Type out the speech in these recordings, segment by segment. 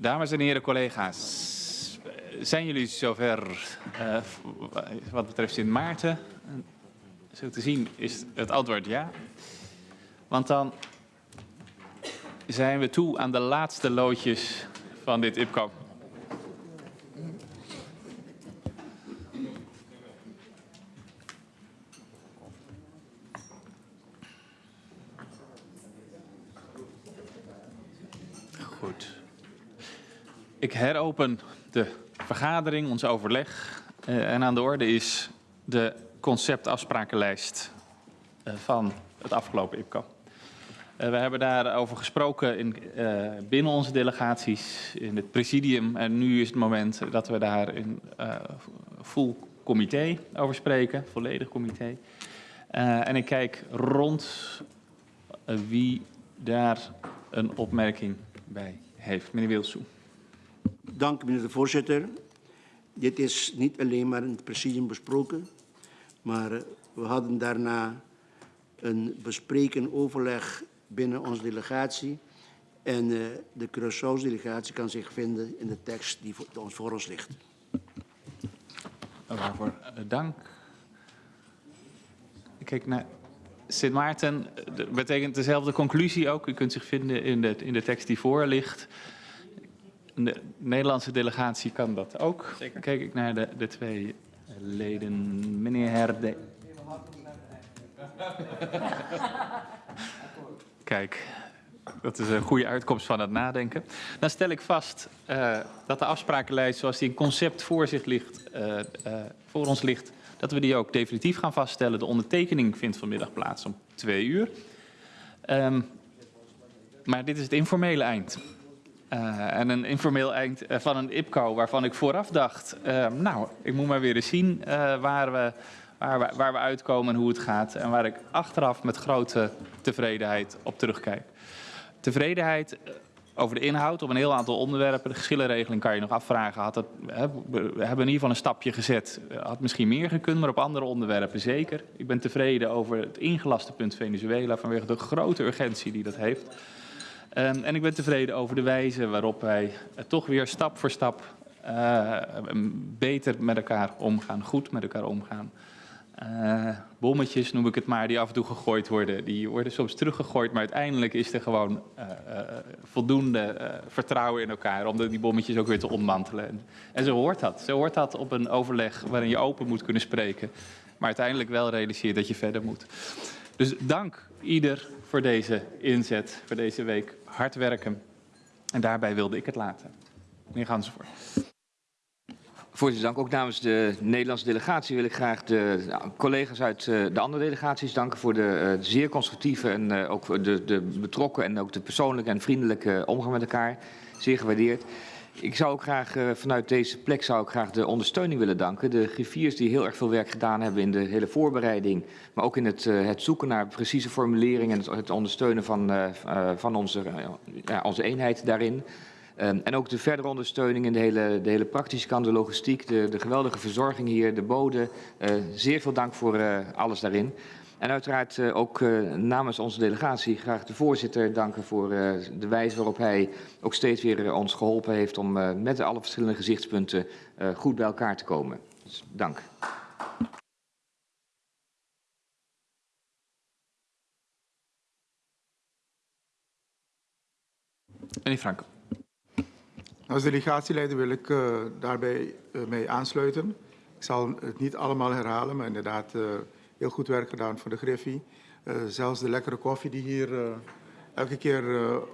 Dames en heren collega's, zijn jullie zover uh, wat betreft Sint Maarten? Zo te zien is het antwoord ja. Want dan zijn we toe aan de laatste loodjes van dit IPCO. Goed. Ik heropen de vergadering, ons overleg. Uh, en aan de orde is de conceptafsprakenlijst uh, van het afgelopen IPCO. Uh, we hebben daarover gesproken in, binnen onze delegaties, in het presidium. En nu is het moment dat we daar in full comité over spreken, volledig comité. en ik kijk rond wie daar een opmerking bij heeft. Meneer Wilsoe. Dank, meneer de voorzitter. Dit is niet alleen maar in het presidium besproken, maar we hadden daarna een bespreken overleg binnen onze delegatie. En uh, de Curaçao-delegatie kan zich vinden in de tekst die ons voor ons ligt. Waarvoor uh, dank. Kijk naar Sint Maarten. Dat betekent dezelfde conclusie ook. U kunt zich vinden in de, in de tekst die voor ligt. De Nederlandse delegatie kan dat ook. Zeker. Kijk ik naar de, de twee leden. Meneer Herde. Kijk, dat is een goede uitkomst van het nadenken. Dan stel ik vast uh, dat de afsprakenlijst zoals die in concept voor, zich ligt, uh, uh, voor ons ligt, dat we die ook definitief gaan vaststellen. De ondertekening vindt vanmiddag plaats om twee uur. Um, maar dit is het informele eind. En een informeel eind van een IPCO waarvan ik vooraf dacht, nou, ik moet maar weer eens zien waar we waar we, waar we uitkomen en hoe het gaat. En waar ik achteraf met grote tevredenheid op terugkijk. Tevredenheid eh, over de inhoud op een heel aantal onderwerpen. De geschillenregeling kan je nog afvragen. Had het, we hebben in ieder geval een stapje gezet. Had misschien meer gekund, maar op andere onderwerpen zeker. Ik ben tevreden over het ingelaste punt Venezuela vanwege de grote urgentie die dat heeft. Um, en ik ben tevreden over de wijze waarop wij uh, toch weer stap voor stap uh, beter met elkaar omgaan, goed met elkaar omgaan. Uh, bommetjes noem ik het maar, die af en toe gegooid worden. Die worden soms teruggegooid, maar uiteindelijk is er gewoon voldoende vertrouwen in elkaar om die bommetjes ook weer te ontmantelen. En, en zo hoort dat. Zo hoort dat op een overleg waarin je open moet kunnen spreken, maar uiteindelijk wel realiseert dat je verder moet. Dus dank ieder voor deze inzet, voor deze week. Hard werken. En daarbij wilde ik het laten. Meneer Gansenvoort. Voorzitter, dank. Ook namens de Nederlandse delegatie wil ik graag de nou, collega's uit uh, de andere delegaties danken voor de uh, zeer constructieve en uh, ook de, de, betrokken en ook de persoonlijke en vriendelijke omgang met elkaar. Zeer gewaardeerd. Ik zou ook graag vanuit deze plek zou ik graag de ondersteuning willen danken. De griffiers die heel erg veel werk gedaan hebben in de hele voorbereiding, maar ook in het, het zoeken naar precieze formuleringen en het, ondersteunen van, van onze, onze eenheid daarin. Um, en ook de verdere ondersteuning in de hele, de hele praktische kant, de logistiek, de, de geweldige verzorging hier, de boden. Zeer veel dank voor alles daarin. En uiteraard uh, ook namens onze delegatie graag de voorzitter danken voor de wijze waarop hij ook steeds weer ons geholpen heeft om met alle verschillende gezichtspunten goed bij elkaar te komen. Dus dank. Meneer Franco. Als delegatieleider wil ik uh, daarbij uh, mee aansluiten. Ik zal het niet allemaal herhalen, maar inderdaad uh, heel goed werk gedaan voor de Griffie. zelfs de lekkere koffie die hier elke keer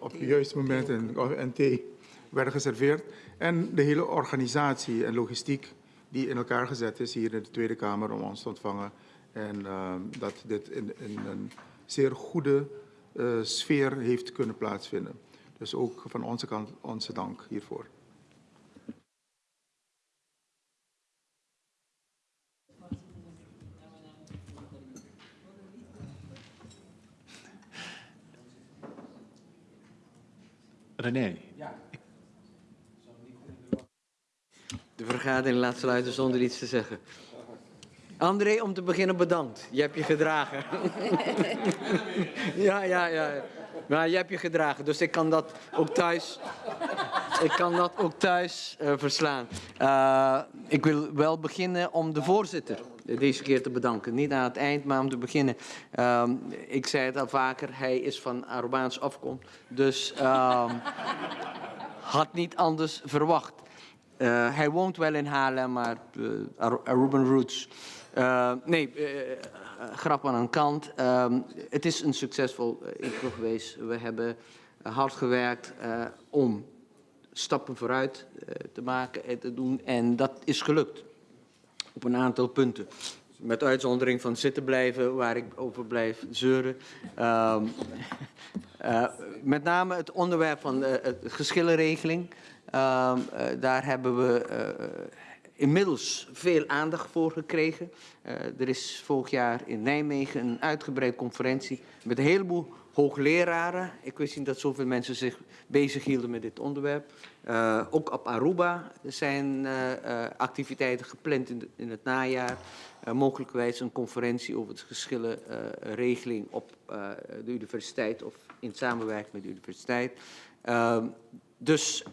op het juiste moment en, en thee werden geserveerd. En de hele organisatie en logistiek die in elkaar gezet is hier in de Tweede Kamer om ons te ontvangen. En dat dit in, in, een zeer goede sfeer heeft kunnen plaatsvinden. Dus ook van onze kant onze dank hiervoor. René. De vergadering laat sluiten zonder iets te zeggen. André, om te beginnen bedankt. Je hebt je gedragen. ja, ja, ja. Maar je hebt je gedragen, dus ik kan dat ook thuis. ik kan dat ook thuis eh, verslaan. Eh, ik wil wel beginnen om de voorzitter deze keer te bedanken. Niet aan het eind, maar om te beginnen. Ehm, ik zei het al vaker, hij is van Arubaans afkomst. Dus ehm, had niet anders verwacht. Eh, hij woont wel in Haarlem, maar uh, Ar- Aruban Roots. Eh, nee, eh, grap aan een kant. Ehm, het is een succesvol intro geweest. We hebben hard gewerkt om stappen vooruit te maken en te doen. En dat is gelukt op een aantal punten. Met uitzondering van zitten blijven, waar ik over blijf zeuren. Um, uh, met name het onderwerp van de uh, geschillenregeling. Um, uh, daar hebben we inmiddels veel aandacht voor gekregen. Er is vorig jaar in Nijmegen een uitgebreid conferentie met een heleboel hoogleraren. Ik wist niet dat zoveel mensen zich bezighielden met dit onderwerp. Uh, ook op Aruba zijn uh, uh, activiteiten gepland in, in het najaar. Mogelijkwijs een conferentie over de geschillenregeling op de universiteit of in samenwerking met de universiteit. Uh, dus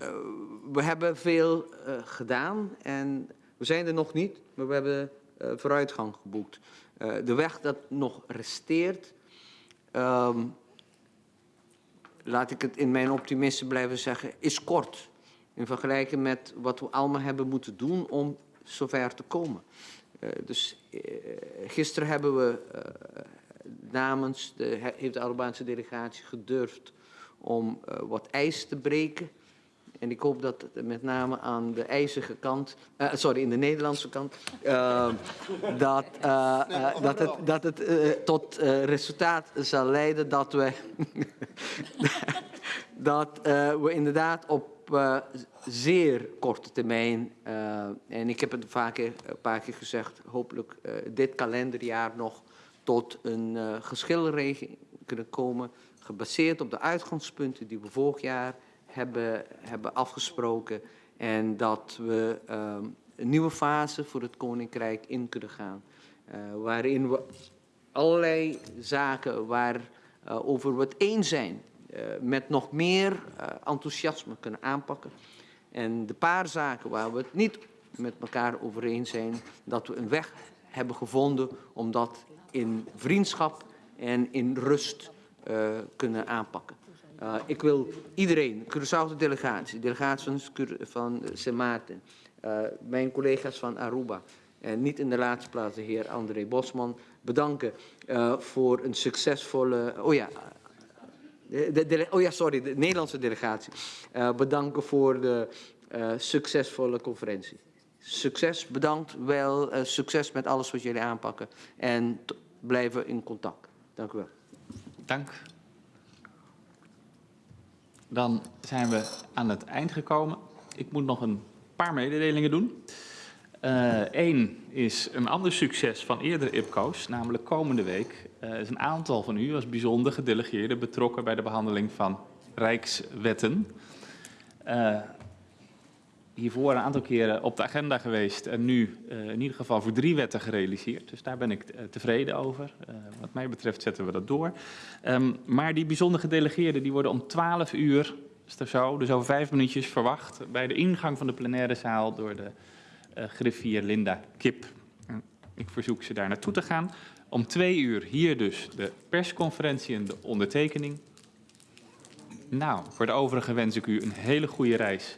we hebben veel gedaan en we zijn er nog niet, maar we hebben vooruitgang geboekt. De weg dat nog resteert, um, laat ik het in mijn optimisme blijven zeggen, is kort. In vergelijking met wat we allemaal hebben moeten doen om zover te komen. Uh, dus uh, gisteren hebben we uh, namens de, heeft de Albaanse delegatie gedurfd om wat ijs te breken. En ik hoop dat met name aan de ijzige kant, sorry, in de Nederlandse kant, uh, dat, dat het, dat het tot resultaat zal leiden dat we, dat uh, we inderdaad op uh, zeer korte termijn, uh, en ik heb het vaak, een paar keer gezegd, hopelijk dit kalenderjaar nog tot een geschilregeling kunnen komen, gebaseerd op de uitgangspunten die we vorig jaar hebben, hebben afgesproken. En dat we uh, een nieuwe fase voor het Koninkrijk in kunnen gaan. Waarin we allerlei zaken waar, uh, over het eens zijn, uh, met nog meer uh, enthousiasme kunnen aanpakken. En de paar zaken waar we het niet met elkaar over eens zijn, dat we een weg hebben gevonden om dat in vriendschap en in rust kunnen aanpakken. Ik wil iedereen, Curaçao delegatie, delegatie van, Sint Maarten, mijn collega's van Aruba en niet in de laatste plaats de heer André Bosman bedanken uh, voor een succesvolle, oh ja, de, de, oh ja, sorry, de Nederlandse delegatie, uh, bedanken voor de succesvolle conferentie. Succes, bedankt, wel succes met alles wat jullie aanpakken en blijven in contact. Dank u wel. Dank. Dan zijn we aan het eind gekomen. Ik moet nog een paar mededelingen doen. Eén uh, is een ander succes van eerdere IPCO's, namelijk komende week uh, is een aantal van u als bijzonder gedelegeerden betrokken bij de behandeling van rijkswetten. Uh, hiervoor een aantal keren op de agenda geweest en nu in ieder geval voor drie wetten gerealiseerd. Dus daar ben ik tevreden over. wat mij betreft zetten we dat door. Um, maar die bijzonder gedelegeerden die worden om 12 uur, is zo, dus over vijf minuutjes verwacht, bij de ingang van de plenaire zaal door de griffier Linda Kip. Ik verzoek ze daar naartoe te gaan. Om twee uur hier dus de persconferentie en de ondertekening. Nou, voor de overige wens ik u een hele goede reis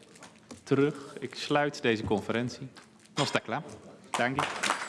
terug. Ik sluit deze conferentie. Nostakla. Dank je.